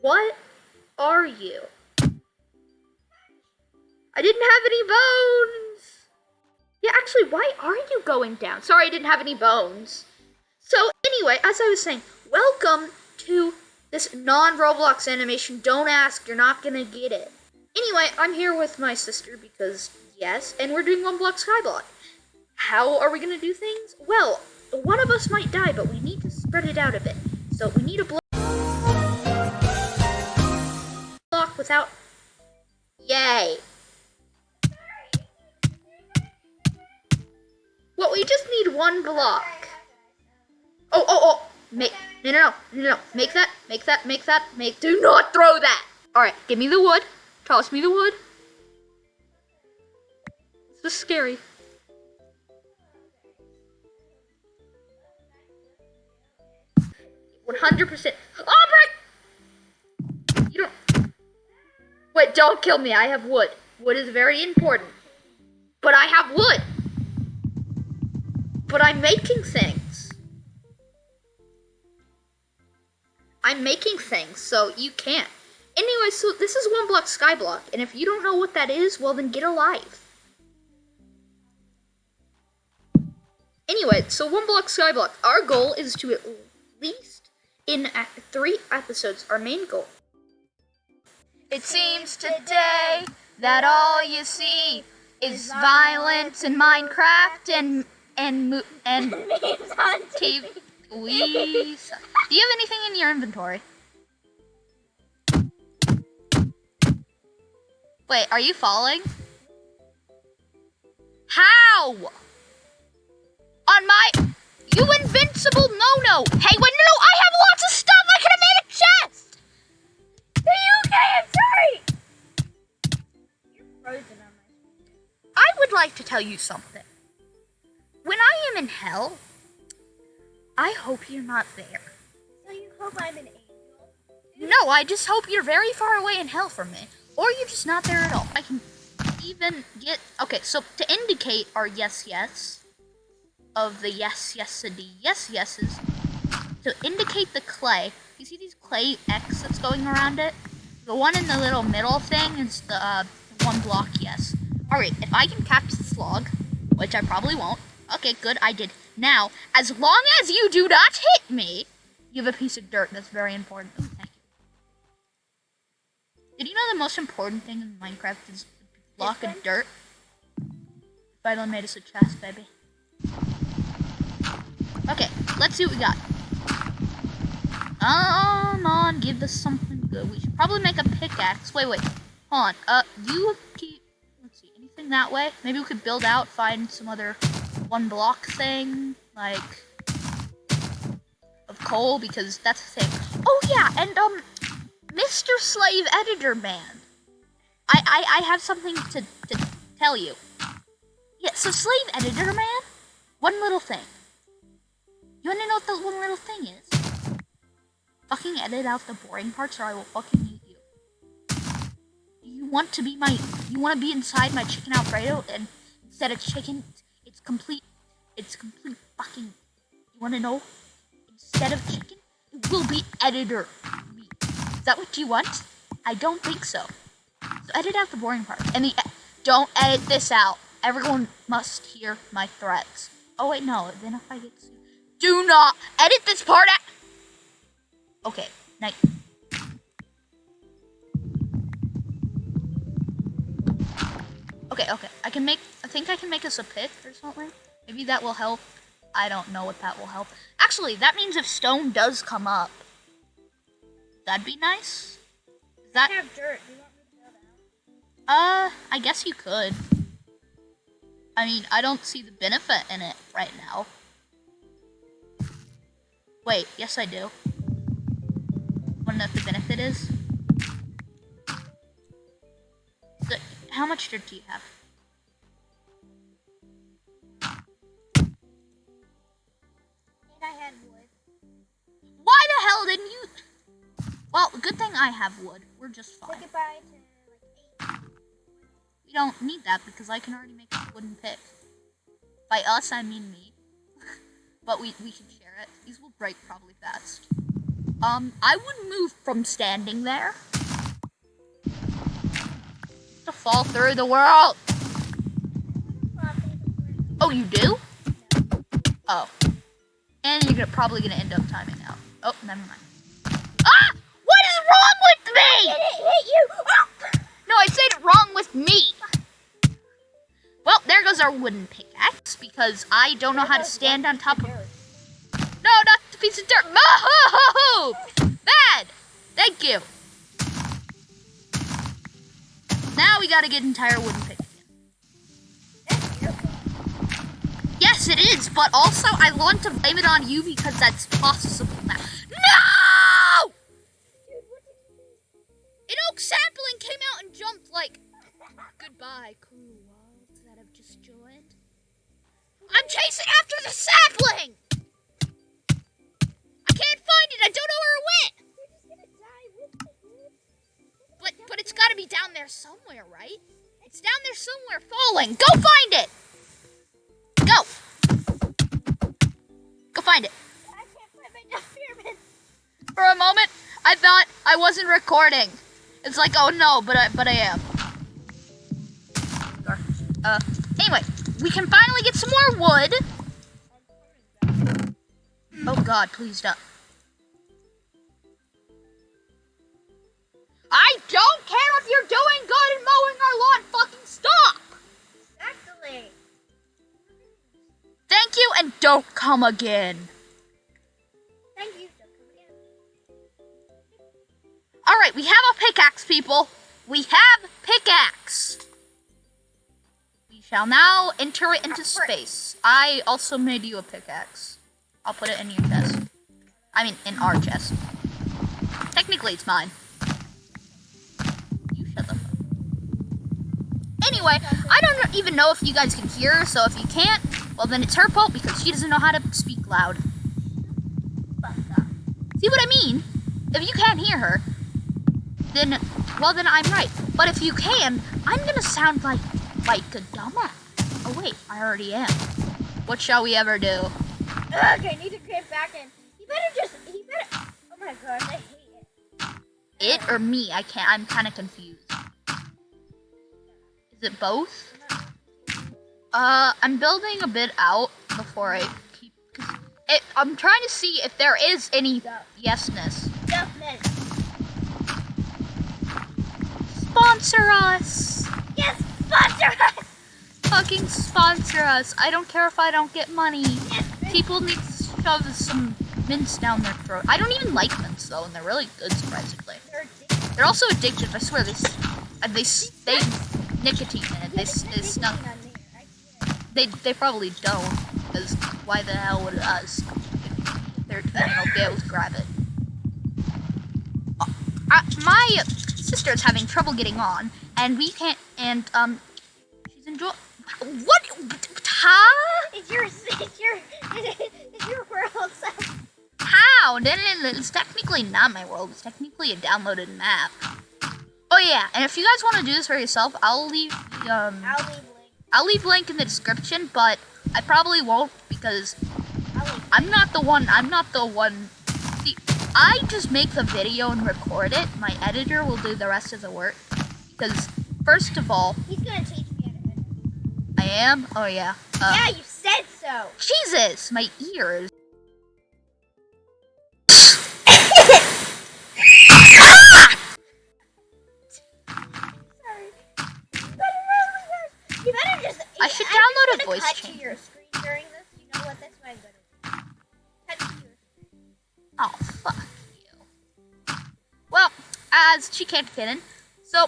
What are you? I didn't have any bones. Yeah, actually, why are you going down? Sorry, I didn't have any bones. So, anyway, as I was saying, welcome to this non-Roblox animation. Don't ask, you're not gonna get it. Anyway, I'm here with my sister because, yes, and we're doing one block skyblock. How are we gonna do things? Well, one of us might die, but we need to spread it out a bit. So we need a block without... Yay! Well, we just need one block. Oh, oh, oh! Make no, no, no, no, no! Make that, make that, make that, make. Do not throw that. All right, give me the wood. Toss me the wood. This is scary. One hundred percent. Don't kill me. I have wood. Wood is very important. But I have wood. But I'm making things. I'm making things, so you can't. Anyway, so this is one block skyblock, and if you don't know what that is, well then get alive. Anyway, so one block skyblock. Our goal is to at least in three episodes, our main goal. It seems today that all you see is violence in Minecraft and and and TV. We. Do you have anything in your inventory? Wait, are you falling? How? On my. You invincible no no! Hey, wait, no, no, I have lots of stuff! Like to tell you something. When I am in hell, I hope you're not there. So you hope I'm an angel? No, I just hope you're very far away in hell from me. Or you're just not there at all. I can even get... Okay, so to indicate our yes, yes, of the yes, yes, yes, yeses, to indicate the clay, you see these clay X that's going around it? The one in the little middle thing is the uh, one block yes. Alright, if I can catch this log, which I probably won't, Okay, good, I did. Now, as long as you do not hit me, you have a piece of dirt. That's very important. Ooh, thank you. Did you know the most important thing in Minecraft is a block of dirt? Finally made us a chest, baby. Okay, let's see what we got. Come on, give us something good. We should probably make a pickaxe. Wait, wait. Hold on. Uh, you that way? Maybe we could build out, find some other one block thing, like, of coal, because that's the thing. Oh yeah, and, um, Mr. Slave Editor Man, I, I, I have something to, to tell you. Yeah, so Slave Editor Man, one little thing. You wanna know what the one little thing is? Fucking edit out the boring parts or I will fucking want to be my, you wanna be inside my chicken alfredo and instead of chicken, it's complete. It's complete fucking. You want to know? Instead of chicken, it will be editor meat. Is that what you want? I don't think so. So edit out the boring part. And the don't edit this out. Everyone must hear my threats. Oh wait, no. Then if I get sued, do not edit this part out. Okay, night. Okay, okay. I can make, I think I can make us a pit or something. Maybe that will help. I don't know if that will help. Actually, that means if stone does come up, that'd be nice. Is that... I have dirt. Do you want me to out? Uh, I guess you could. I mean, I don't see the benefit in it right now. Wait, yes I do. Wanna know what the benefit is? How much dirt do you have? And I had wood. Why the hell didn't you? Well, good thing I have wood. We're just fine. Say goodbye to like eight. We don't need that because I can already make a wooden pick. By us, I mean me. but we, we should share it. These will break probably fast. Um, I would move from standing there to fall through the world. Oh, you do? Oh. And you're gonna, probably gonna end up timing out. Oh, never mind. Ah! What is wrong with me? hit you. No, I said it wrong with me. Well, there goes our wooden pickaxe because I don't know how to stand on top of. No, not the piece of dirt. Move! Bad. Thank you. Gotta get entire wooden pick again. Yes, it is, but also I want to blame it on you because that's possible now. No! An oak sapling came out and jumped like, goodbye, cool world that I've just joined. I'm chasing after the sapling! Be down there somewhere, right? It's down there somewhere, falling. Go find it. Go. Go find it. For a moment, I thought I wasn't recording. It's like, oh no, but I but I am. Uh, anyway, we can finally get some more wood. Oh God, please don't. Don't come again. Thank you. All right, we have a pickaxe, people. We have pickaxe. We shall now enter it into space. I also made you a pickaxe. I'll put it in your chest. I mean, in our chest. Technically, it's mine. You shut the fuck. Anyway, I don't even know if you guys can hear so if you can't, well, then it's her fault because she doesn't know how to speak loud. See what I mean? If you can't hear her, then well then I'm right. But if you can, I'm gonna sound like like a dumbass. Oh wait, I already am. What shall we ever do? Okay, I need to get back in. He better just. He better. Oh my god, I hate it. It or me? I can't. I'm kind of confused. Is it both? Uh, I'm building a bit out before I keep. It, I'm trying to see if there is any yesness. Sponsor us. Yes, sponsor us. Fucking sponsor us. I don't care if I don't get money. Yes. People need to shove some mints down their throat. I don't even like mints though, and they're really good surprisingly. They're addicted. They're also addictive. I swear they s- uh, they they nicotine in it. They they snuck. They they probably don't. Because why the hell would us? If they're you know, be able to grab it. Uh, uh, my sister's having trouble getting on, and we can't. And um, she's enjoy. What? Huh? It's your, it's your, it's your world. So. How? It's technically not my world. It's technically a downloaded map. Oh yeah, and if you guys want to do this for yourself, I'll leave the, um I'll leave. I'll leave link in the description, but I probably won't because. I'm not the one. I'm not the one. See, I just make the video and record it. My editor will do the rest of the work because first of all, He's gonna teach me how to edit. I am. Oh yeah. Uh, yeah, you said so. Jesus, my ears. A voice cut changer. to your screen during this. You know what? That's what I'm gonna do. Cut to your Oh, fuck you. Well, as she can't get in, so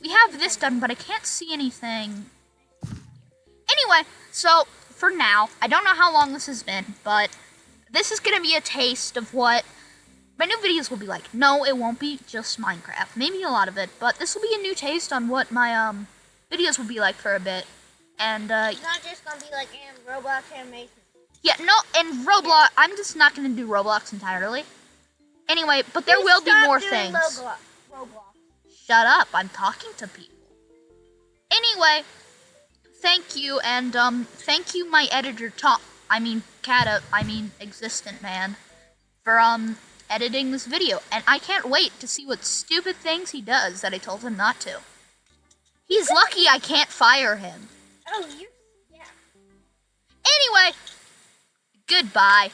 we have this done, but I can't see anything. Anyway, so for now, I don't know how long this has been, but this is gonna be a taste of what my new videos will be like. No, it won't be just Minecraft. Maybe a lot of it, but this will be a new taste on what my um videos will be like for a bit. And uh, It's not just gonna be like in Roblox animation. yeah, no, and Roblox. I'm just not gonna do Roblox entirely. Anyway, but there Please will be more things. Roblox. Roblox. Shut up, I'm talking to people. Anyway, thank you, and um, thank you, my editor, Tom. I mean, Cata. I mean, Existent Man, for um editing this video, and I can't wait to see what stupid things he does that I told him not to. He's lucky I can't fire him. Oh, you. Yeah. Anyway, goodbye.